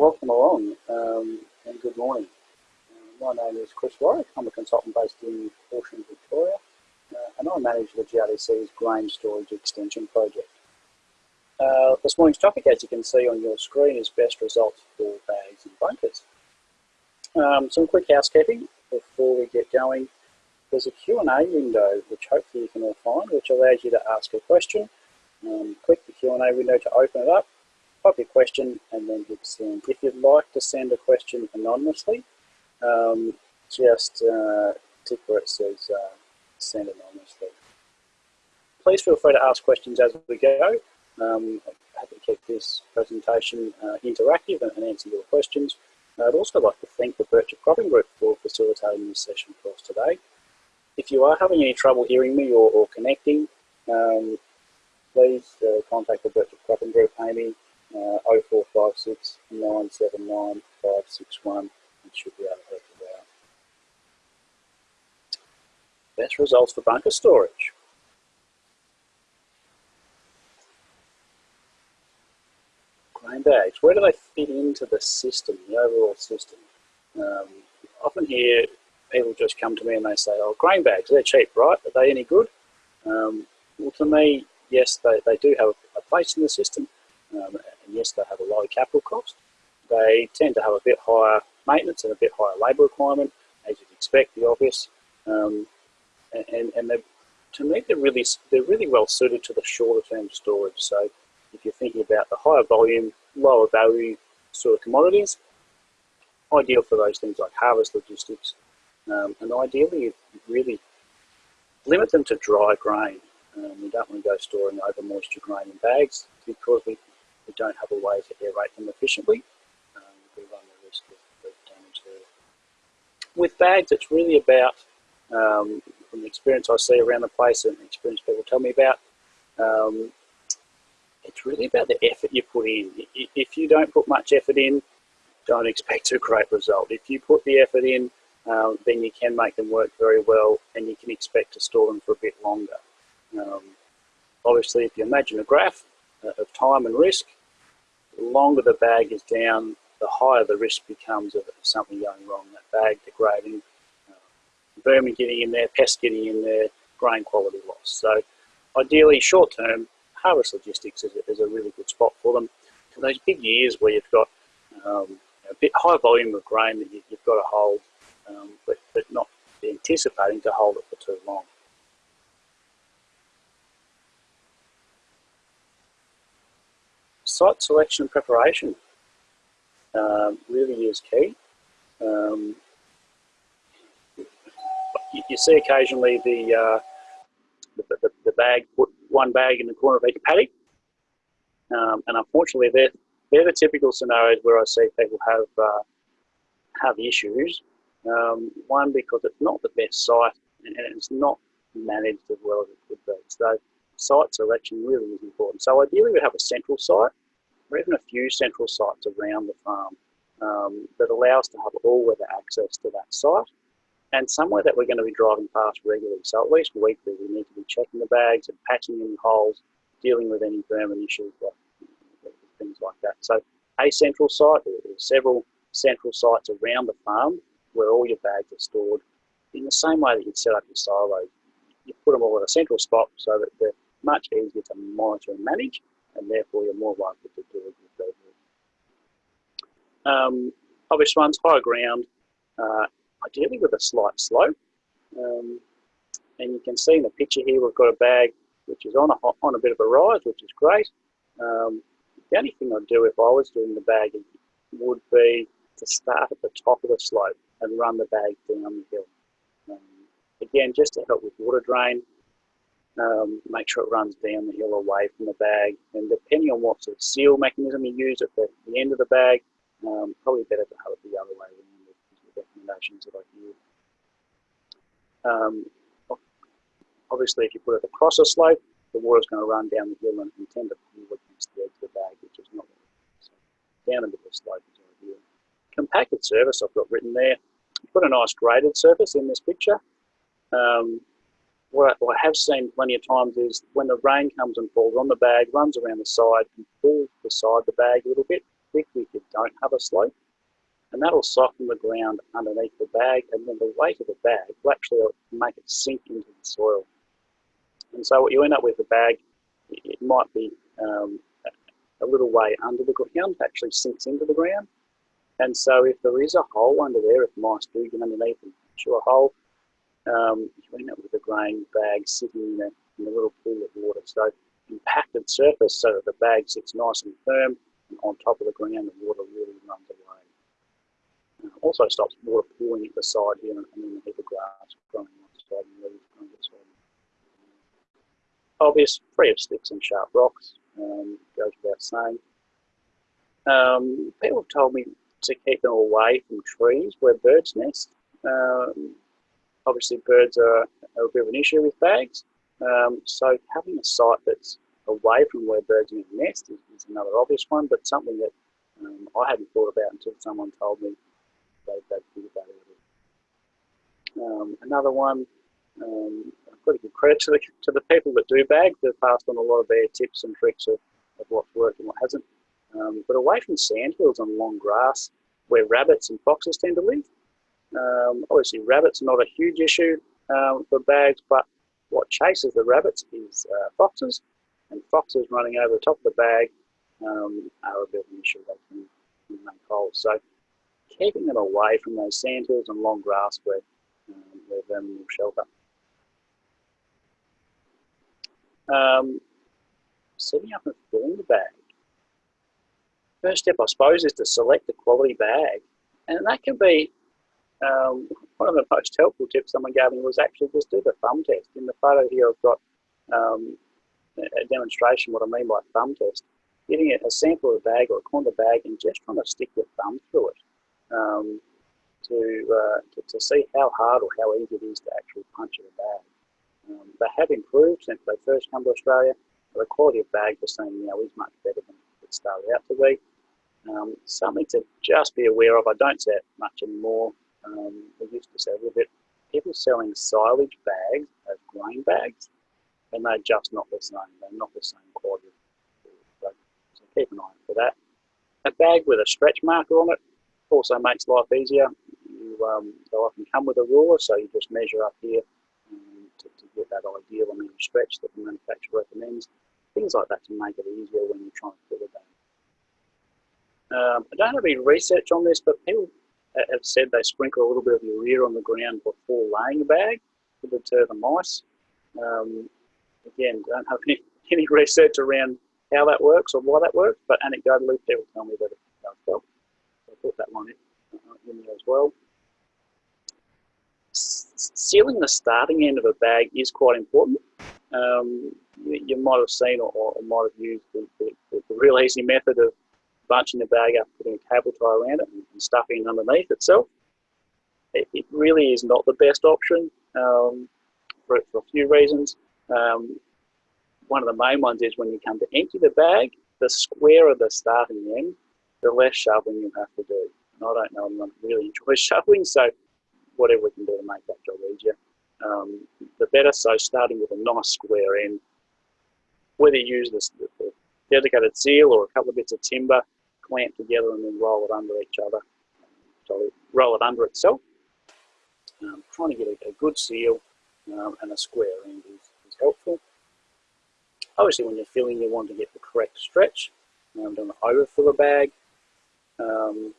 welcome along um, and good morning. Uh, my name is Chris Warrick. I'm a consultant based in Horsham, Victoria, uh, and I manage the GRDC's grain storage extension project. Uh, this morning's topic, as you can see on your screen, is best results for bags and bunkers. Um, some quick housekeeping before we get going. There's a Q&A window, which hopefully you can all find, which allows you to ask a question. Um, click the Q&A window to open it up type your question and then hit send. If you'd like to send a question anonymously, um, just uh, tick where it says uh, send anonymously. Please feel free to ask questions as we go. Um, I'm happy to keep this presentation uh, interactive and, and, answer your questions. I'd also like to thank the Birchip Cropping Group for facilitating this session for us today. If you are having any trouble hearing me or, or connecting, um, please uh, contact the Birchip Cropping Group, Amy, uh, 0456 979 561 and should be able to help you out. Best results for bunker storage. Grain bags, where do they fit into the system, the overall system? Um, often hear people just come to me and they say, oh, grain bags, they're cheap, right? Are they any good? Um, well, to me, yes, they, they do have a place in the system, um, yes, they have a low capital cost. They tend to have a bit higher maintenance and a bit higher labour requirement, as you'd expect, the obvious. Um, and and to me, they're really they're really well suited to the shorter term storage. So if you're thinking about the higher volume, lower value sort of commodities, ideal for those things like harvest logistics. Um, and ideally, really limit them to dry grain. Um, we don't want to go storing over moisture grain in bags because we we don't have a way to aerate them efficiently, um, we run the risk of, of, damage there. With bags, it's really about, um, from the experience I see around the place and the experience people tell me about, um, it's really about the effort you put in. If you don't put much effort in, don't expect a great result. If you put the effort in, um, then you can make them work very well and you can expect to store them for a bit longer. Um, obviously, if you imagine a graph of time and risk, the longer the bag is down, the higher the risk becomes of something going wrong. That bag degrading, uh, vermin getting in there, pests getting in there, grain quality loss. So ideally, short term, harvest logistics is a, is a really good spot for them. For those big years where you've got um, a bit high volume of grain that you, have got to hold, um, but, but not anticipating to hold it for too long. Site selection and preparation um, really is key. Um, you, you, see occasionally the, uh, the, the, the, bag, put one bag in the corner of each paddock. Um, and unfortunately, they're, they're the typical scenarios where I see people have, uh, have issues. Um, one, because it's not the best site and, it's not managed as well as it could be. So site selection really is important. So ideally we have a central site or even a few central sites around the farm um, that allow us to have all-weather access to that site and somewhere that we're going to be driving past regularly. So at least weekly we need to be checking the bags and patching any holes, dealing with any vermin issues, like, things like that. So a central site, or several central sites around the farm where all your bags are stored in the same way that you'd set up your silos. You put them all in a central spot so that they're much easier to monitor and manage and therefore you're more likely to do a good. Um, obvious ones, higher ground, uh, ideally with a slight slope. Um, and you can see in the picture here, we've got a bag which is on a, on a bit of a rise, which is great. Um, the only thing I'd do if I was doing the bagging would be to start at the top of the slope and run the bag down the hill. Um, again, just to help with water drain, um, make sure it runs down the hill away from the bag. And depending on what sort of seal mechanism you use at the, the end of the bag, um, probably better to have it the other way around the recommendations that I give. Um, obviously, if you put it across a slope, the water's going to run down the hill and, tend to pull against the edge of the bag, which is not so down bit of slope is ideal. Compacted surface I've got written there. Put a nice graded surface in this picture. Um, what I have seen plenty of times is when the rain comes and falls on the bag, runs around the side and pulls beside the bag a little bit, thick if you don't have a slope. And that'll soften the ground underneath the bag and then the weight of the bag will actually make it sink into the soil. And so what you end up with the bag, it might be um, a little way under the ground, actually sinks into the ground. And so if there is a hole under there, if mice do get underneath and chew a hole, um, you end up with a grain bag sitting in a, in a little pool of water. So impacted surface so that the bag sits nice and firm and on top of the ground the water really runs away. Uh, also stops water pooling at the side here and, and then the heap of grass growing on the side and leaves growing on the side. Obvious, free of sticks and sharp rocks, um, goes without saying. Um, people have told me to keep them away from trees where birds nest. Um, obviously birds are, a bit of an issue with bags. Um, so having a site that's away from where birds nest is, is another obvious one, but something that um, I hadn't thought about until someone told me they, they'd think about it. Um, another one, I've got to give credit to the, to the people that do bag. They've passed on a lot of their tips and tricks of, of what's worked and what hasn't. Um, but away from sandhills and long grass, where rabbits and foxes tend to live. Um, obviously, rabbits are not a huge issue um, for bags, but what chases the rabbits is uh, foxes, and foxes running over the top of the bag um, are a bit of an issue. They can, make holes. So keeping them away from those sandhills and long grass where, um, where vermin will shelter. Um, setting up and filling the bag. First step, I suppose, is to select a quality bag. And that can be um, one of the most helpful tips someone gave me was actually just do the thumb test. In the photo here, I've got um, a demonstration what I mean by thumb test. Getting a sample of a bag or a corner bag and just trying to stick your thumb through it um, to, uh, to, to, see how hard or how easy it is to actually punch in a bag. Um, they have improved since they first come to Australia. The quality of bag we're seeing now is much better than it started out to be. Um, something to just be aware of. I don't see it much anymore. Um, we used to a bit. People selling silage bags as grain bags, and they're just not the same. They're not the same quality. So, so keep an eye for that. A bag with a stretch marker on it also makes life easier. You, um, they'll often come with a ruler, so you just measure up here um, to, to, get that ideal amount of stretch that the manufacturer recommends. Things like that to make it easier when you're trying to fill a bag. Um, I don't have any research on this, but people have said they sprinkle a little bit of urea on the ground before laying a bag to deter the mice. Um, again, don't have any, any research around how that works or why that works, but anecdotally people tell me that it does help. So I put that one in, uh, in there as well. Sealing the starting end of a bag is quite important. Um, you, you, might have seen or, or might have used the, the, the real easy method of bunching the bag up, putting a cable tie around it and, and stuffing it underneath itself. It, it, really is not the best option um, for, for, a few reasons. Um, one of the main ones is when you come to empty the bag, the square of the starting end, the less shoveling you have to do. And I don't know, I'm anyone really enjoys shoveling, so whatever we can do to make that job easier, um, the better. So starting with a nice square end, whether you use this, the, the dedicated seal or a couple of bits of timber, clamp together and then roll it under each other. So roll it under itself. Um, trying to get a, a good seal um, and a square end is, is, helpful. Obviously when you're filling you want to get the correct stretch. Um, don't overfill a bag. Um,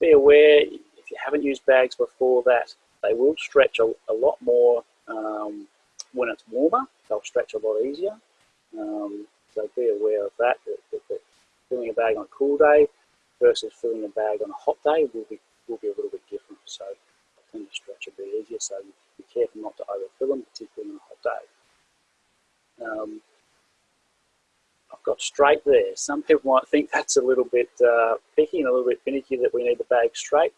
be aware if you haven't used bags before that they will stretch a, a lot more um, when it's warmer. They'll stretch a lot easier. Um, so be aware of that, filling a bag on a cool day versus filling a bag on a hot day will be will be a little bit different. So I tend to stretch a bit easier. So be careful not to overfill them, particularly on a hot day. Um, I've got straight there. Some people might think that's a little bit uh, picky and a little bit finicky that we need the bag straight.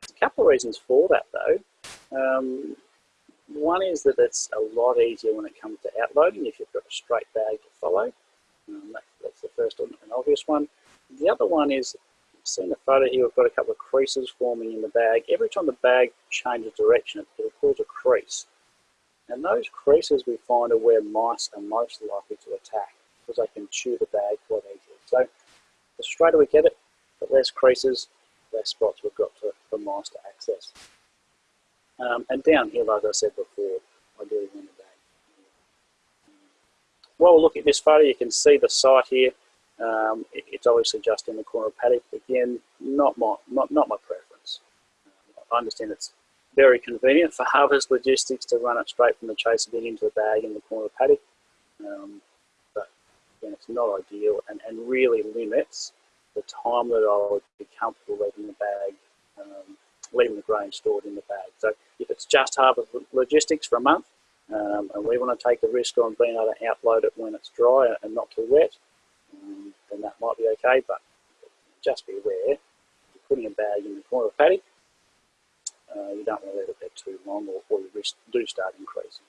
There's a couple of reasons for that though. Um, one is that it's a lot easier when it comes to outloading if you've got a straight bag to follow. Um, that, that's the first and obvious one. The other one is, seeing the photo here, we've got a couple of creases forming in the bag. Every time the bag changes direction, it will cause a crease. And those creases we find are where mice are most likely to attack because they can chew the bag quite easily. So the straighter we get it, the less creases, less spots we've got to, for mice to access. Um, and downhill, as I said before, I do the we're looking at this photo, you can see the site here. Um, it, it's obviously just in the corner of paddock. Again, not my, not, not my preference. Um, I understand it's very convenient for harvest logistics to run it straight from the chaser bin into the bag in the corner of paddock. Um, but again, it's not ideal and, and really limits the time that I would be comfortable leaving the bag, um, leaving the grain stored in the bag. So if it's just harvest logistics for a month, um, and we want to take the risk on being able to outload it when it's dry and not too wet, um, then that might be okay. But just be aware, you're putting a bag in the corner of paddock, uh, you don't want to let it there too long or, or your risk do start increasing.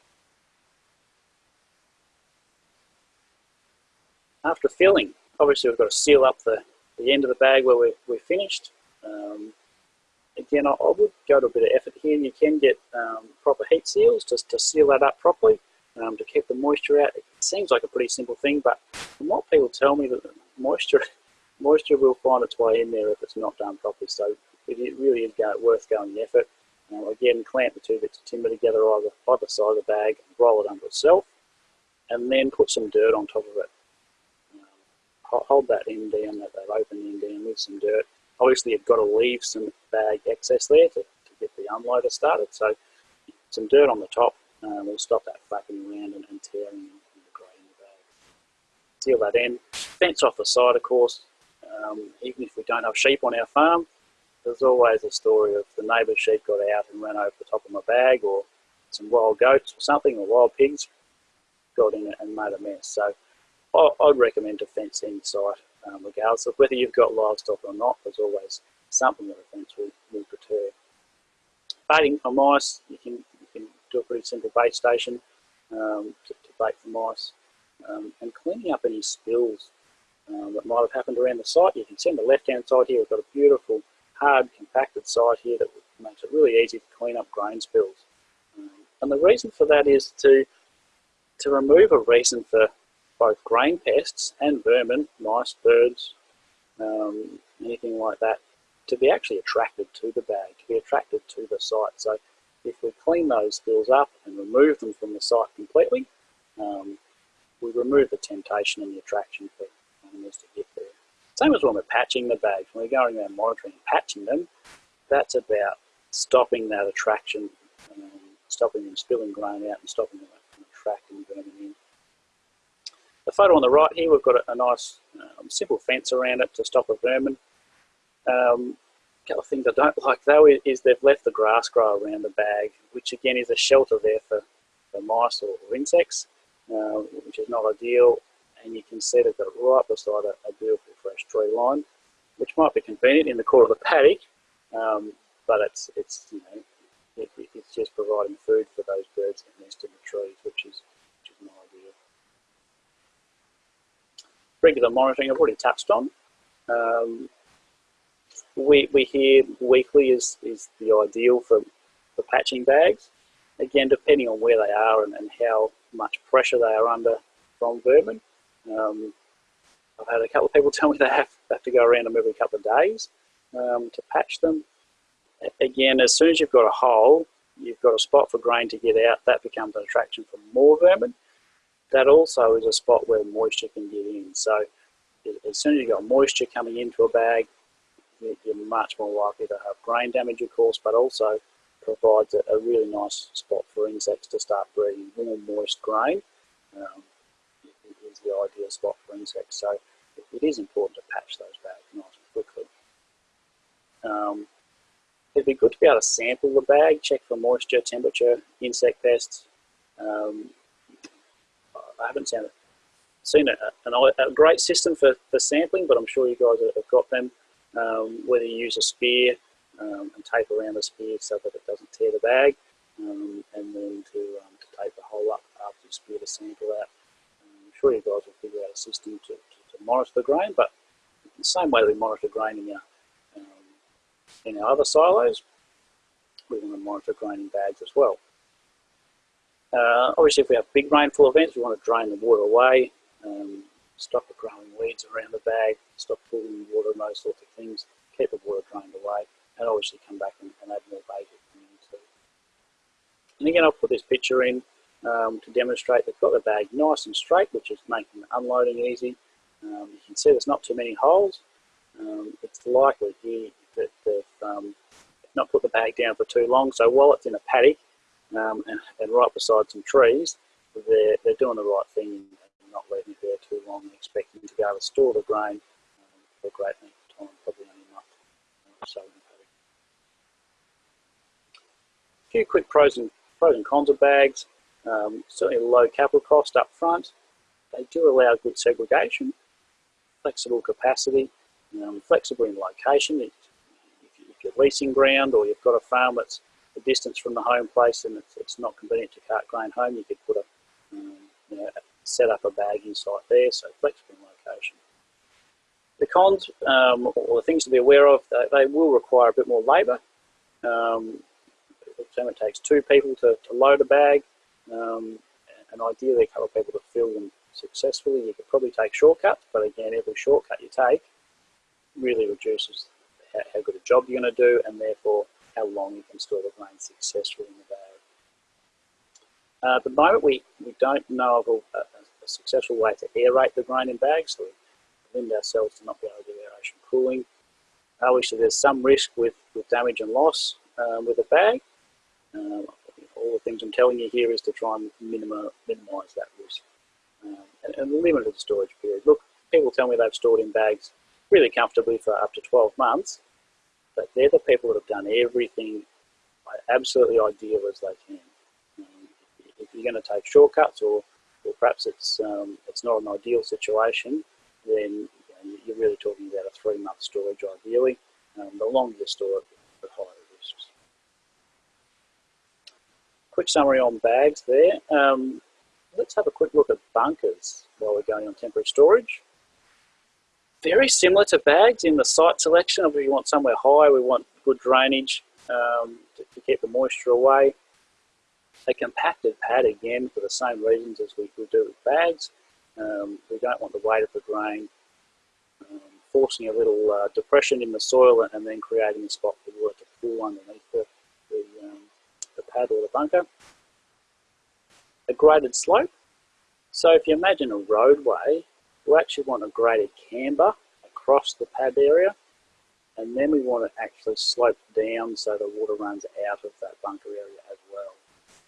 After filling, obviously we've got to seal up the, the end of the bag where we're, we're finished. Um, again, I, I, would go to a bit of effort here. and You can get um, proper heat seals just to seal that up properly um, to keep the moisture out. It seems like a pretty simple thing, but from what people tell me, that moisture moisture will find its way in there if it's not done properly. So it really is go, worth going the effort. Um, again, clamp the two bits of timber together either either side of the bag, roll it under itself, and then put some dirt on top of it. Um, hold that end down, that, that open end down with some dirt. Obviously, you've got to leave some bag excess there to, to get the unloader started. So some dirt on the top um, will stop that flapping around and, and tearing in the grain in the bag. Seal that end. Fence off the side, of course. Um, even if we don't have sheep on our farm, there's always a story of the neighbour's sheep got out and ran over the top of my bag or some wild goats or something or wild pigs got in it and made a mess. So I, would recommend to fence in site um, regardless of whether you've got livestock or not. There's always something that fence will, will deter. Baiting for mice, you can, you can do a pretty simple bait station um, to, to, bait for mice. Um, and cleaning up any spills um, that might have happened around the site. You can see on the left hand side here, we've got a beautiful hard compacted site here that makes it really easy to clean up grain spills. Um, and the reason for that is to, to remove a reason for both grain pests and vermin, mice, birds, um, anything like that, to be actually attracted to the bag, to be attracted to the site. So if we clean those spills up and remove them from the site completely, um, we remove the temptation and the attraction for animals to get there. Same as when we're patching the bags, when we're going around monitoring and patching them, that's about stopping that attraction, um, stopping them spilling grain out and stopping them attracting vermin in. The photo on the right here, we've got a, a nice um, simple fence around it to stop a vermin. Um, a couple of things I don't like though is they've left the grass grow around the bag, which again is a shelter there for, for mice or, or insects, uh, which is not ideal and you can see they've got it right beside a, a beautiful fresh tree line, which might be convenient in the core of the paddock, um, but it's, it's you know, it, it's just providing food for those birds that nest in the trees, which is, which is not ideal. Regular monitoring I've already touched on. Um, we, we hear weekly is, is the ideal for, for patching bags. Again, depending on where they are and, and how much pressure they are under from vermin. Um, I've had a couple of people tell me they have, have to go around them every couple of days um, to patch them. Again, as soon as you've got a hole, you've got a spot for grain to get out, that becomes an attraction for more vermin. That also is a spot where moisture can get in. So as soon as you've got moisture coming into a bag, you're much more likely to have grain damage, of course, but also provides a, really nice spot for insects to start breeding warm, moist grain. Um, is the ideal spot for insects. So it is important to patch those bags nice and quickly. Um, it'd be good to be able to sample the bag, check for moisture, temperature, insect pests. Um, I haven't seen, seen a, a, a, great system for, for sampling, but I'm sure you guys have got them. Um, whether you use a spear um, and tape around the spear so that it doesn't tear the bag, um, and then to, um, to tape the hole up after you spear the sample out I'm sure you guys will figure out a system to, to, to monitor the grain, but the same way we monitor grain in our, um, in our other silos, we want to monitor grain in bags as well. Uh, obviously, if we have big rainfall events, we want to drain the water away, um, stop the growing weeds around the bag, stop pooling water and those sorts of things. Keep the water drained away, and obviously come back and, and add more bait if you need to. And again, I'll put this picture in um, to demonstrate they've got the bag nice and straight, which is making unloading easy. Um, you can see there's not too many holes. Um, it's likely here that they've um, not put the bag down for too long. So while it's in a paddock um, and, and, right beside some trees, they're, they're doing the right thing and not leaving it there too long and expecting to be able to store the grain um, for a great length of time, probably only a month or so a. A few quick pros and, pros and cons of bags. Um, certainly low capital cost up front. They do allow good segregation, flexible capacity, um, flexible in location. If, if you're leasing ground or you've got a farm that's a distance from the home place and it's, it's not convenient to cart grain home, you could put a, um, you know, set up a bagging site there, so flexible location. The cons, um, or the things to be aware of, they, they will require a bit more labour. Um, it takes two people to, to load a bag, um, and ideally a couple of people to fill them successfully. You could probably take shortcuts, but again, every shortcut you take really reduces how, how good a job you're going to do and therefore how long you can store the grain successfully in the bag. Uh, at the moment, we, we don't know of a, a, a, successful way to aerate the grain in bags, so we limit ourselves to not be able to do aeration cooling. Obviously, there's some risk with, with damage and loss um, with a bag. Um, all the things I'm telling you here is to try and minimize, minimize that risk um, and, and limit the storage period. Look, people tell me they've stored in bags really comfortably for up to 12 months, but they're the people that have done everything absolutely ideal as they can. Um, if you're going to take shortcuts or, or perhaps it's, um, it's not an ideal situation, then you you're really talking about a three-month storage ideally. Um, the longer you store it, the higher the risks. Quick summary on bags there. Um, let's have a quick look at bunkers while we're going on temporary storage very similar to bags in the site selection. If we want somewhere high, we want good drainage um, to, to, keep the moisture away. A compacted pad again for the same reasons as we would do with bags. Um, we don't want the weight of the grain um, forcing a little uh, depression in the soil and then creating a spot for water to pool underneath the, the, um, the pad or the bunker. A graded slope. So if you imagine a roadway we actually want a graded camber across the pad area and then we want to actually slope down so the water runs out of that bunker area as well.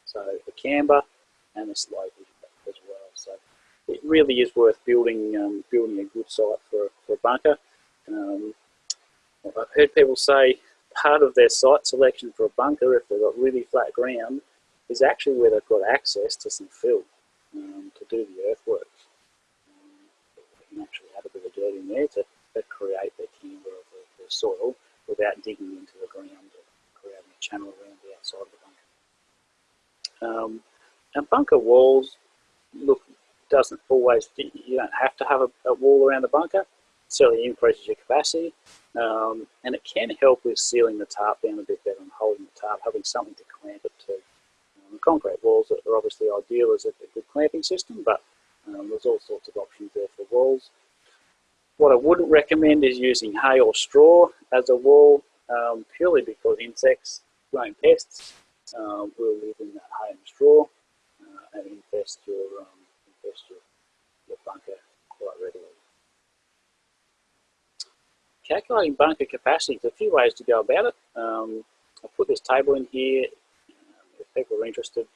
So the camber and the slope as well. So it really is worth building um, building a good site for, for a bunker. Um, I've heard people say part of their site selection for a bunker, if they've got really flat ground, is actually where they've got access to some fill um, to do the earthworks can actually add a bit of in there to, to create the camber of the, the, soil without digging into the ground or creating a channel around the outside of the bunker. Um, and bunker walls, look, doesn't always, you don't have to have a, a wall around the bunker. Certainly increases your capacity. Um, and it can help with sealing the tarp down a bit better and holding the tarp, having something to clamp it to. Um, concrete walls are obviously ideal as a, a good clamping system, but um, there's all sorts of options there for walls. What I wouldn't recommend is using hay or straw as a wall, um, purely because insects, grain pests, um, will live in that hay and straw uh, and infest your, um, infest your, your bunker quite readily. Calculating bunker capacity, there's a few ways to go about it. Um, I'll put this table in here. Um, if people are interested,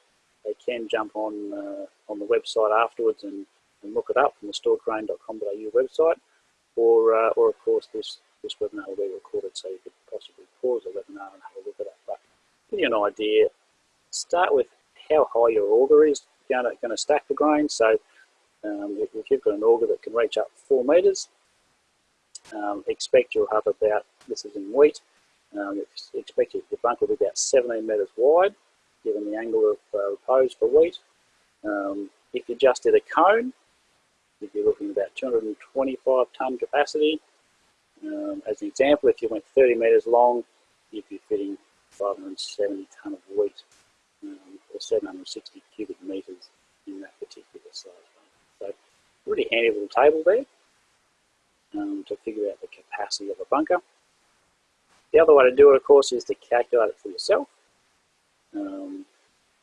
they can jump on uh, on the website afterwards and, and look it up from the storedgrain.com.au website, or uh, or of course this this webinar will be recorded, so you could possibly pause the webinar and have a look at it. But give you an idea, start with how high your auger is going to, going to stack the grain. So um, if, if, you've got an auger that can reach up four metres, um, expect you'll have about, this is in wheat, um, expect your bunker will be about 17 metres wide given the angle of uh, repose for wheat. Um, if you just did a cone, you'd be looking at about 225 tonne capacity. Um, as an example, if you went 30 metres long, you'd be fitting 570 tonne of wheat um, or 760 cubic metres in that particular size. So, really handy little table there um, to figure out the capacity of a bunker. The other way to do it, of course, is to calculate it for yourself. Um,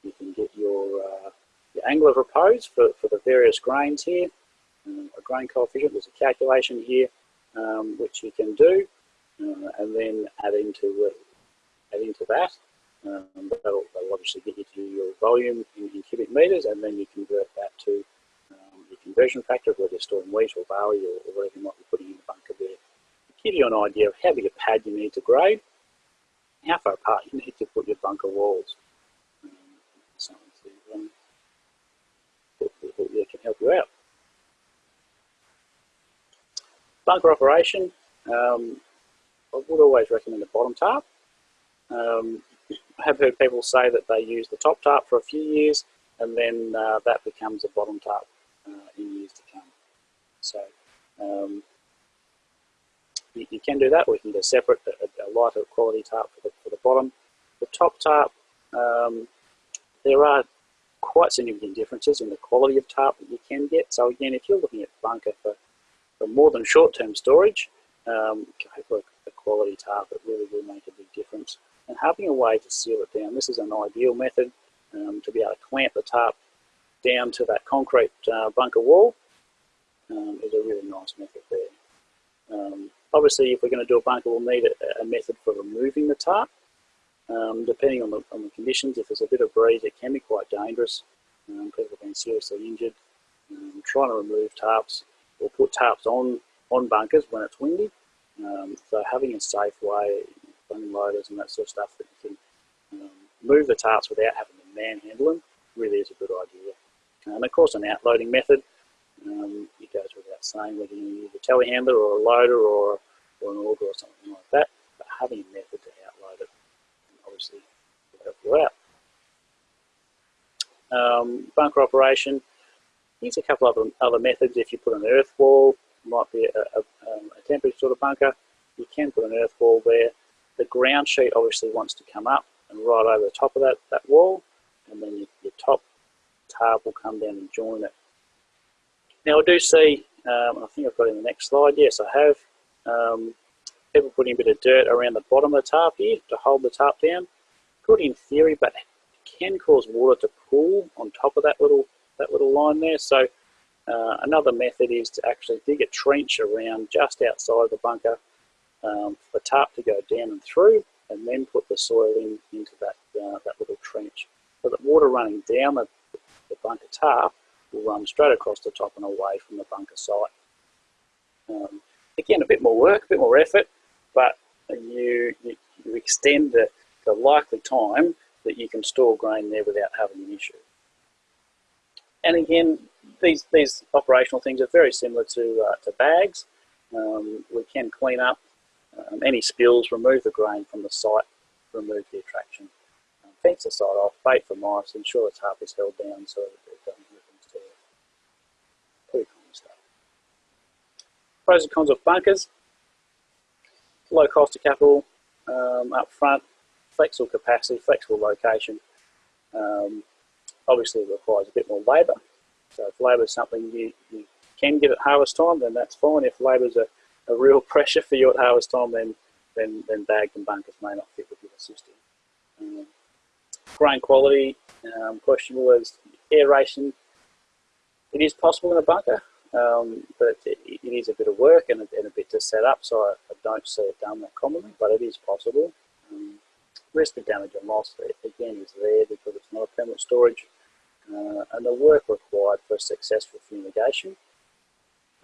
you can get your, uh, your angle of repose for, for the various grains here. Um, a grain coefficient, there's a calculation here um, which you can do uh, and then add into, uh, add into that. Um, that'll, that'll, obviously get you to your volume in, in, cubic meters and then you convert that to um, your conversion factor, whether you're storing wheat or barley or, or whatever you might be putting in the bunker there. To give you an idea of how big a pad you need to grade, how far apart you need to put your bunker walls. Um, something to, um, that, that, that can help you out. Bunker operation, um, I would always recommend the bottom tarp. Um, I have heard people say that they use the top tarp for a few years and then uh, that becomes a bottom tarp uh, in years to come. So um, you, you, can do that, we can get a separate, a, a, lighter quality tarp for the, for the bottom. The top tarp, um, there are quite significant differences in the quality of tarp that you can get. So again, if you're looking at bunker for, for more than short-term storage, um, for a quality tarp that really will make a big difference and having a way to seal it down. This is an ideal method um, to be able to clamp the tarp down to that concrete uh, bunker wall um, is a really nice method there. Um, obviously, if we're going to do a bunker, we'll need a, a method for removing the tarp. Um, depending on the, on the conditions, if there's a bit of breeze, it can be quite dangerous. Um, people have been seriously injured. Trying to remove tarps or put tarps on, on bunkers when it's windy. so having a safe way, bung loaders and that sort of stuff that you can um, move the tarps without having to manhandle them really is a good idea. And of course, an outloading method, um, it goes without saying whether you use a telehandler or a loader or, or an auger or something like that, but having a method to outload it obviously will help you out. Um, bunker operation, here's a couple of other methods. If you put an earth wall, might be a, a, um, a temporary sort of bunker, you can put an earth wall there the ground sheet obviously wants to come up and right over the top of that, that wall, and then your, your top tarp will come down and join it. Now I do see, um, I think I've got in the next slide, yes I have, um, people putting a bit of dirt around the bottom of the tarp here to hold the tarp down. Good in theory, but it can cause water to pool on top of that little, that little line there. So uh, another method is to actually dig a trench around just outside the bunker um, for the tarp to go down and through and then put the soil in into that, uh, that little trench. So that water running down the, the bunker tarp will run straight across the top and away from the bunker site. Um, again, a bit more work, a bit more effort, but you, you, you extend the, the likely time that you can store grain there without having an issue. And again, these, these operational things are very similar to, uh, to bags. Um, we can clean up um, any spills, remove the grain from the site, remove the attraction. Um, fence the site off, bait for mice, ensure the tarp is held down so that it doesn't into the Pretty common stuff. Pros and cons of bunkers. Low cost of capital um, up front, flexible capacity, flexible location. Um, obviously requires a bit more labour. So if labour is something you, you can get at harvest time, then that's fine. If labour is a a real pressure for you at harvest time, then then, then bags and bunkers may not fit with your system. Um, grain quality, um, questionable as aeration. It is possible in a bunker, um, but it, it is a bit of work and a, and a bit to set up, so I, I, don't see it done that commonly, but it is possible. Um, risk of damage and loss, again, is there because it's not a permanent storage. Uh, and the work required for successful fumigation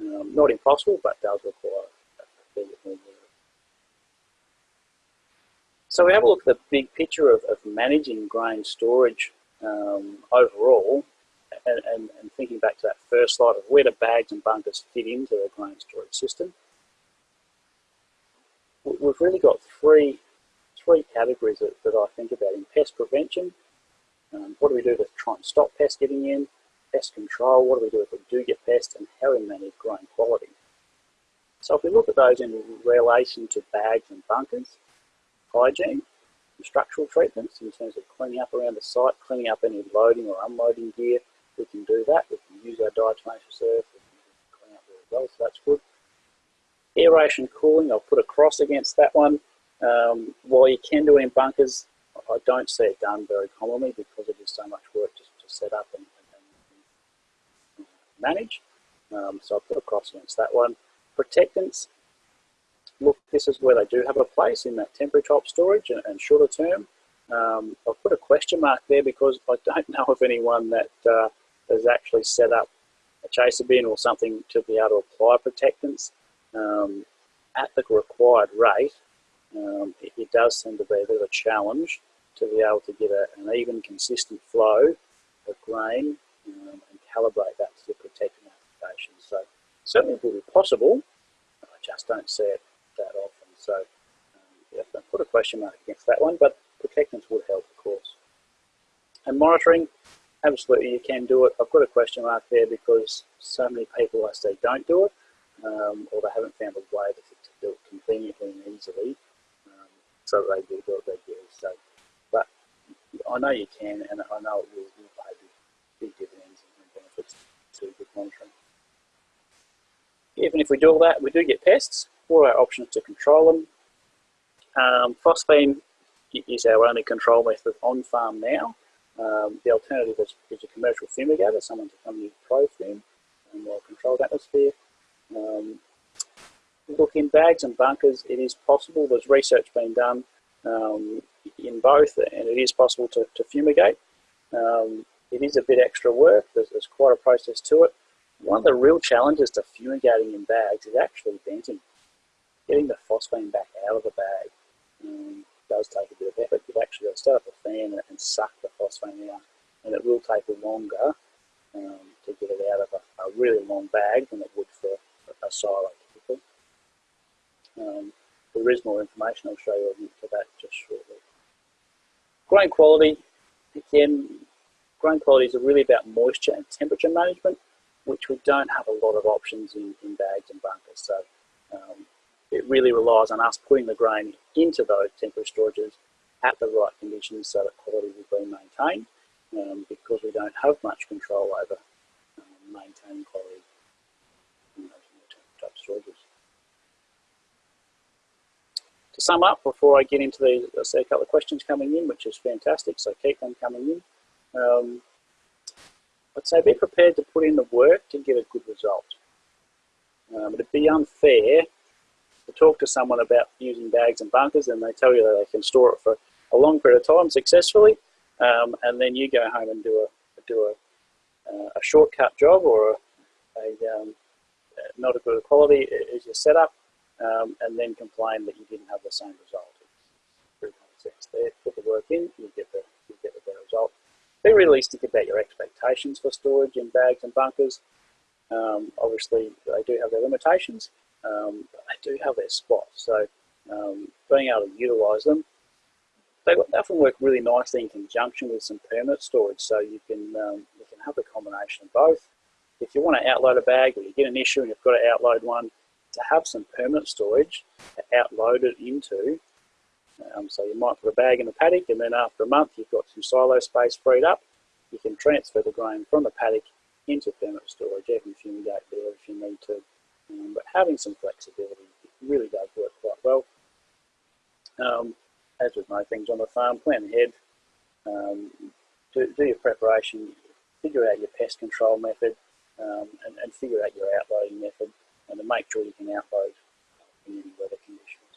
um, not impossible, but does require a bit more work. So we have a look at the big picture of, of managing grain storage um, overall and, and, and, thinking back to that first slide of where do bags and bunkers fit into a grain storage system. We've really got three, three categories that, that I think about in pest prevention. Um, what do we do to try and stop pests getting in? pest control, what do we do if we do get pests, and how we manage grain quality. So if we look at those in relation to bags and bunkers, hygiene, structural treatments in terms of cleaning up around the site, cleaning up any loading or unloading gear, we can do that. We can use our diatomaceous earth, we can clean up really well, so that's good. Aeration cooling, I'll put a cross against that one. Um, while you can do it in bunkers, I don't see it done very commonly because it is so much work to, to set up and, and, and manage. Um, so I'll put a cross against that one. Protectants, look, this is where they do have a place in that temporary top storage and, and shorter term. Um, I'll put a question mark there because I don't know of anyone that uh, has actually set up a chaser bin or something to be able to apply protectants um, at the required rate. Um, it, it, does seem to be a bit of a challenge to be able to get a, an even, consistent flow of grain um, and calibrate that to the protectant application. So certainly it will be possible, I just don't see it that often. So um, yeah, put a question mark against that one, but protectants would help, of course. And monitoring, absolutely you can do it. I've got a question mark there because so many people I see don't do it, um, or they haven't found a way to, to do it conveniently and easily, so they will do it regularly. So, but I know you can, and I know it will, will pay big dividends and benefits to good monitoring. Even if we do all that, we do get pests. What are our options to control them? Um, phosphine is our only control method on farm now. Um, the alternative is, is, a commercial fumigator, someone to come use ProFume and more controlled atmosphere. Um, look, in bags and bunkers, it is possible. There's research being done um, in both, and it is possible to, to fumigate. Um, it is a bit extra work. There's, there's, quite a process to it. One of the real challenges to fumigating in bags is actually venting, getting the phosphine back out of the bag. Um, does take a bit of effort. You've actually got to start up a fan and suck the phosphine out, and it will take longer um, to get it out of a, a, really long bag than it would for a, silo. Um, there is more information, I'll show you to that just shortly. Grain quality, again, grain quality is really about moisture and temperature management, which we don't have a lot of options in, in bags and bunkers. So um, it really relies on us putting the grain into those temporary storages at the right conditions so that quality will be maintained um, because we don't have much control over um, maintaining quality in those type storages. Sum up, before I get into these, I see a couple of questions coming in, which is fantastic, so keep them coming in. Um, I'd say be prepared to put in the work to get a good result. Um, it'd be unfair to talk to someone about using bags and bunkers and they tell you that they can store it for a long period of time successfully um, and then you go home and do a, do a, uh, a shortcut job or a, a um, not a good quality as your setup um, and then complain that you didn't have the same result. It's sense there. Put the work in, you get the, you get the better result. Be realistic about your expectations for storage in bags and bunkers. Um, obviously, they do have their limitations, um, they do have their spots. So um, being able to utilise them, they often work really nicely in conjunction with some permanent storage. So you can um, you can have a combination of both. If you want to outload a bag or you get an issue and you've got to outload one, to have some permanent storage to outload it into. Um, so you might put a bag in the paddock and then after a month you've got some silo space freed up. You can transfer the grain from the paddock into permanent storage. You can fumigate there if you need to. Um, but having some flexibility really does work quite well. Um, as with most things on the farm, plan ahead, um, do, do, your preparation, figure out your pest control method, um, and, and, figure out your outloading method, and to make sure you can outload in any weather conditions.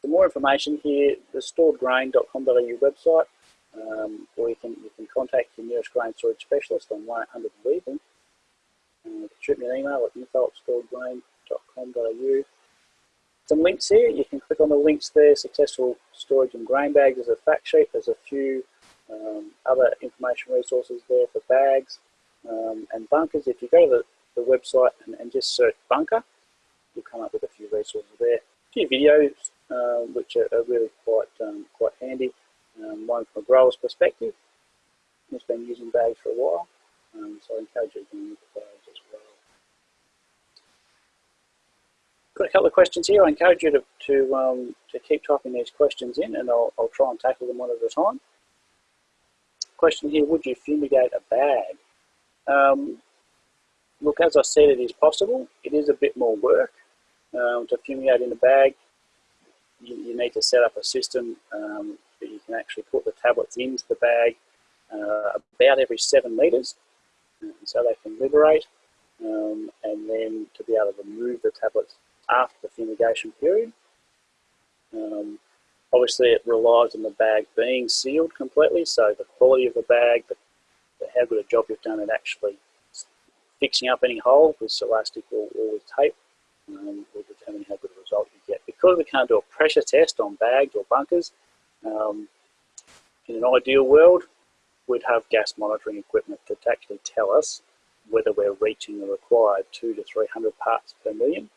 For more information here, the storedgrain.com.au website, um, or you can, you can contact your nearest grain storage specialist on 100 Weevil uh, shoot me an email at info Some links here, you can click on the links there, successful storage in grain bags, there's a fact sheet, there's a few um, other information resources there for bags um, and bunkers. If you go to the, the website and, and, just search bunker, you'll come up with a few resources there. A few videos uh, which are, are, really quite um, quite handy. Um, one from a grower's perspective, who's been using bags for a while. Um, so I encourage you to look at those as well. Got a couple of questions here. I encourage you to, to, um, to keep typing these questions in and I'll, I'll try and tackle them one at a time. Question here, would you fumigate a bag? Um, look, as I said, it is possible. It is a bit more work. um, to fumigate in the bag, you, you, need to set up a system um, that you can actually put the tablets into the bag uh, about every seven metres so they can liberate um, and then to be able to remove the tablets after the fumigation period. Um, obviously it relies on the bag being sealed completely, so the quality of the bag, the, the how good a job you've done at actually fixing up any hole with elastic or, or with tape um, will determine how good a result you get. Because we can't do a pressure test on bags or bunkers, um, in an ideal world, we'd have gas monitoring equipment to actually tell us whether we're reaching the required two to 300 parts per million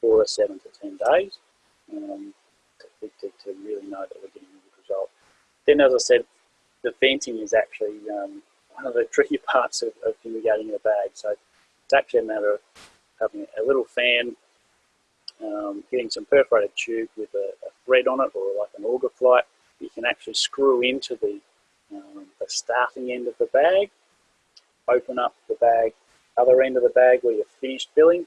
for a seven to 10 days um, to, to, to, really know that we're getting a good result. Then, as I said, the venting is actually um, one of the tricky parts of, of fumigating in a bag. So it's actually a matter of having a little fan, um, getting some perforated tube with a, a, thread on it or like an auger flight. You can actually screw into the, um, the starting end of the bag, open up the bag, other end of the bag where you're finished filling,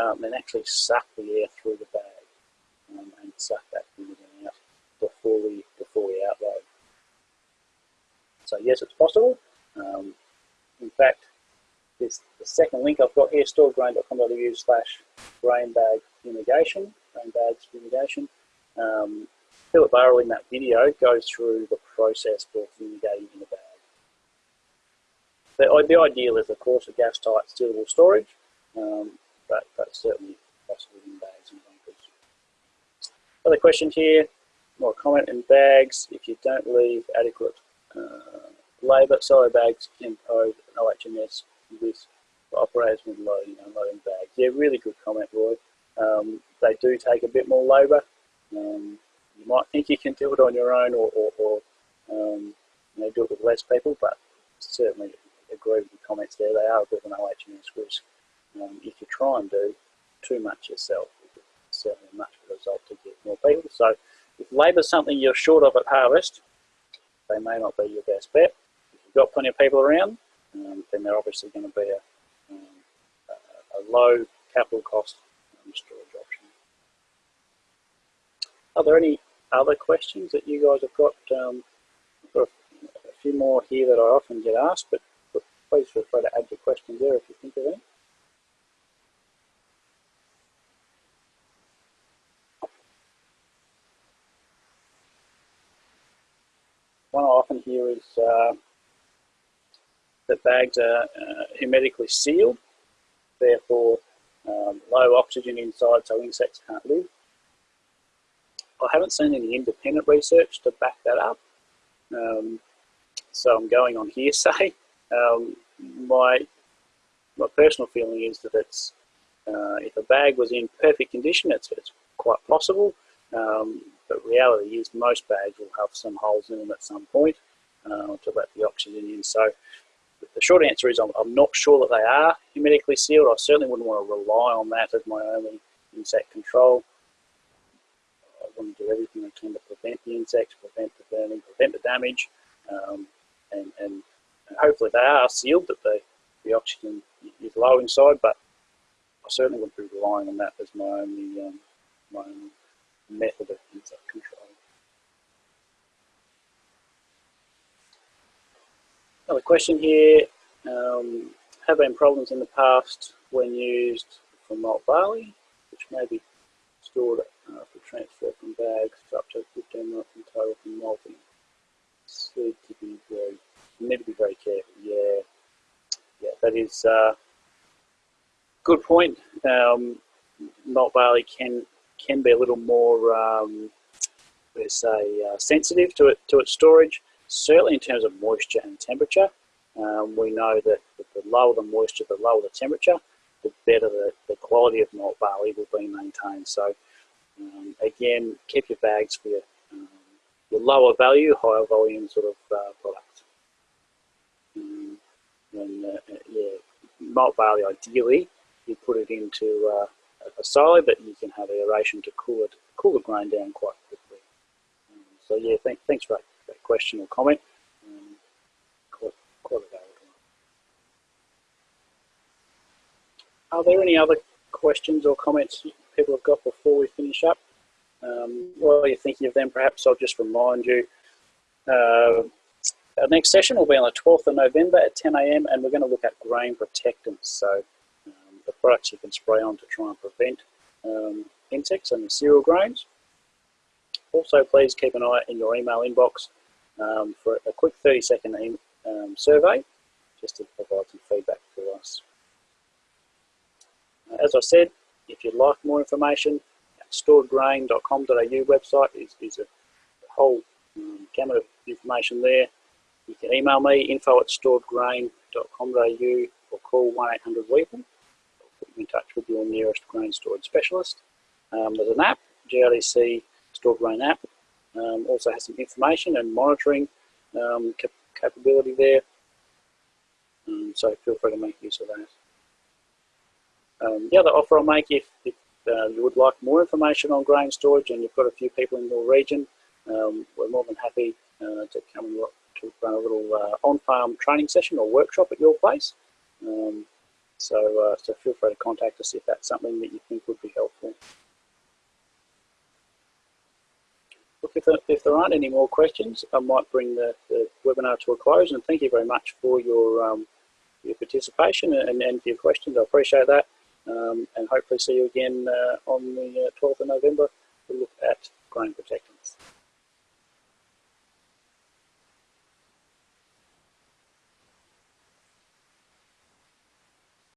um, and actually suck the air through the bag um, and suck that humidity out before we, before we outload. So yes, it's possible. Um, in fact, this the second link I've got here, storedgrain.com.au slash grainbag fumigation, grainbags fumigation. Um, Philip Burrill in that video goes through the process for fumigating in a bag. The, the ideal is, of course, a gas-tight sealable storage, um, but, that's certainly possible in bags and bunkers. Other question here, more comment in bags. If you don't leave adequate uh, labour, silo bags can pose an OH&S with operators with loading and unloading bags. Yeah, really good comment, Roy. Um, they do take a bit more labour. Um, you might think you can do it on your own or, or, or um, you know, do it with less people, but certainly agree with the comments there. They are a bit of an OH&S risk. If you try and do too much yourself, it's certainly a much better result to get more people. So if labour is something you're short of at harvest, they may not be your best bet got plenty of people around, um, then they're obviously going to be a, um, a, low capital cost storage option. Are there any other questions that you guys have got? Um, got a, a, few more here that I often get asked, but, but please feel free to add your questions there if you think of any. One I often hear is uh, the bags are uh, hermetically sealed, therefore um, low oxygen inside so insects can't live. I haven't seen any independent research to back that up, um, so I'm going on hearsay. Um, my, my personal feeling is that it's, uh, if a bag was in perfect condition, it's, it's quite possible, um, but reality is most bags will have some holes in them at some point uh, to let the oxygen in. So the short answer is I'm, I'm, not sure that they are hermetically sealed. I certainly wouldn't want to rely on that as my only insect control. I want to do everything I can to prevent the insects, prevent the burning, prevent the damage, um, and, and, and, hopefully they are sealed, that the, the oxygen is low inside, but I certainly wouldn't be relying on that as my only, um, my only method of insect control. Another question here, um, have been problems in the past when used for malt barley, which may be stored uh, for transfer from bags for up to 15 minutes in total from malting. So to be very, you need to be very careful. Yeah, yeah, that is a uh, good point. Um, malt barley can can be a little more, um, let's say, uh, sensitive to it to its storage certainly in terms of moisture and temperature, um, we know that the lower the moisture, the lower the temperature, the better the, the quality of malt barley will be maintained. So um, again, keep your bags for your, um, your lower value, higher volume sort of uh, products. Um, and uh, yeah, malt barley ideally, you put it into uh, a silo, but you can have aeration to cool it, cool the grain down quite quickly. Um, so yeah, th thanks that question or comment. Um. Are there any other questions or comments people have got before we finish up. Um, while you're thinking of them, perhaps I'll just remind you uh, our next session will be on the 12th of November at 10am and we're going to look at grain protectants. So um, the products you can spray on to try and prevent um, insects and the cereal grains. Also, please keep an eye in your email inbox um, for a quick 30 second um, survey just to provide some feedback to us. As I said, if you'd like more information, storedgrain.com.au website is, is a whole um, gamut of information there. You can email me, info at storedgrain.com.au or call 1800 WEEVIL. Put you in touch with your nearest grain storage specialist. Um, there's an app, GRDC Stored Grain app. Um, also has some information and monitoring um, cap capability there. Um, so feel free to make use of that. Um, the other offer I'll make if, if uh, you would like more information on grain storage and you've got a few people in your region, um, we're more than happy uh, to come and to run a little uh, on-farm training session or workshop at your place. Um, so, uh, so feel free to contact us if that's something that you think would be helpful. Look, if there, if there aren't any more questions, I might bring the, the webinar to a close and thank you very much for your, um, your participation and, and for your questions. I appreciate that um, and hopefully see you again uh, on the 12th uh, of November to look at grain protectants.